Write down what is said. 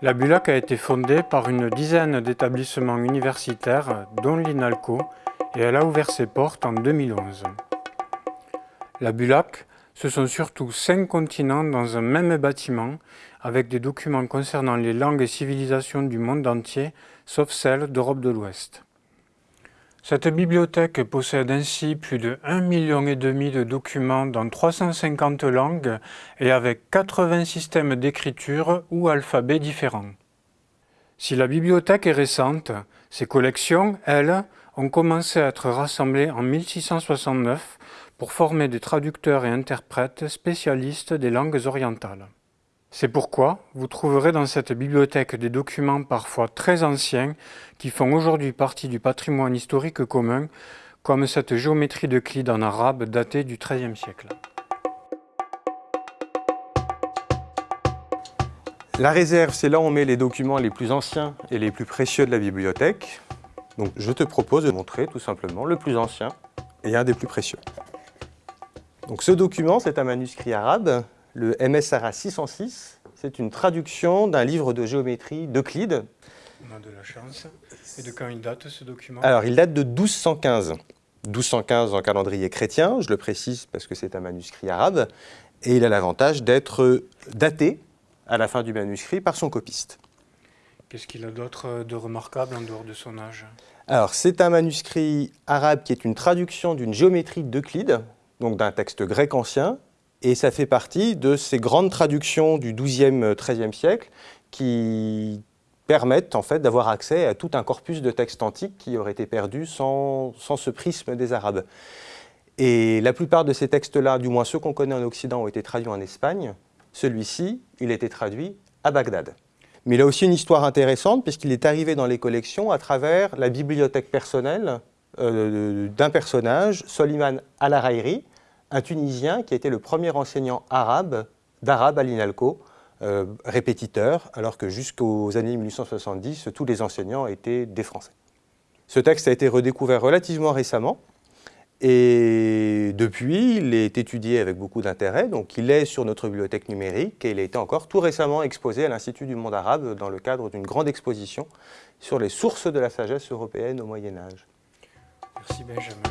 La BULAC a été fondée par une dizaine d'établissements universitaires, dont l'INALCO, et elle a ouvert ses portes en 2011. La BULAC, ce sont surtout cinq continents dans un même bâtiment, avec des documents concernant les langues et civilisations du monde entier, sauf celles d'Europe de l'Ouest. Cette bibliothèque possède ainsi plus de 1,5 million de documents dans 350 langues et avec 80 systèmes d'écriture ou alphabets différents. Si la bibliothèque est récente, ses collections, elles, ont commencé à être rassemblées en 1669 pour former des traducteurs et interprètes spécialistes des langues orientales. C'est pourquoi vous trouverez dans cette bibliothèque des documents parfois très anciens qui font aujourd'hui partie du patrimoine historique commun, comme cette géométrie de Clide en arabe datée du XIIIe siècle. La réserve, c'est là où on met les documents les plus anciens et les plus précieux de la bibliothèque. Donc je te propose de montrer tout simplement le plus ancien et un des plus précieux. Donc ce document, c'est un manuscrit arabe le MSRA 606, c'est une traduction d'un livre de géométrie d'Euclide. On a de la chance. Et de quand il date ce document? Alors, il date de 1215. 1215 en calendrier chrétien, je le précise parce que c'est un manuscrit arabe, et il a l'avantage d'être daté à la fin du manuscrit par son copiste. Qu'est-ce qu'il a d'autre de remarquable en dehors de son âge? Alors, c'est un manuscrit arabe qui est une traduction d'une géométrie d'Euclide, donc d'un texte grec ancien, et ça fait partie de ces grandes traductions du XIIe, XIIIe siècle qui permettent en fait d'avoir accès à tout un corpus de textes antiques qui aurait été perdu sans, sans ce prisme des Arabes. Et la plupart de ces textes-là, du moins ceux qu'on connaît en Occident, ont été traduits en Espagne. Celui-ci, il a été traduit à Bagdad. Mais il a aussi une histoire intéressante puisqu'il est arrivé dans les collections à travers la bibliothèque personnelle euh, d'un personnage, Soliman Al-Arairi, un Tunisien qui a été le premier enseignant arabe d'arabe à l'INALCO, euh, répétiteur, alors que jusqu'aux années 1870, tous les enseignants étaient des Français. Ce texte a été redécouvert relativement récemment, et depuis, il est étudié avec beaucoup d'intérêt, donc il est sur notre bibliothèque numérique et il a été encore tout récemment exposé à l'Institut du monde arabe dans le cadre d'une grande exposition sur les sources de la sagesse européenne au Moyen-Âge. Merci Benjamin.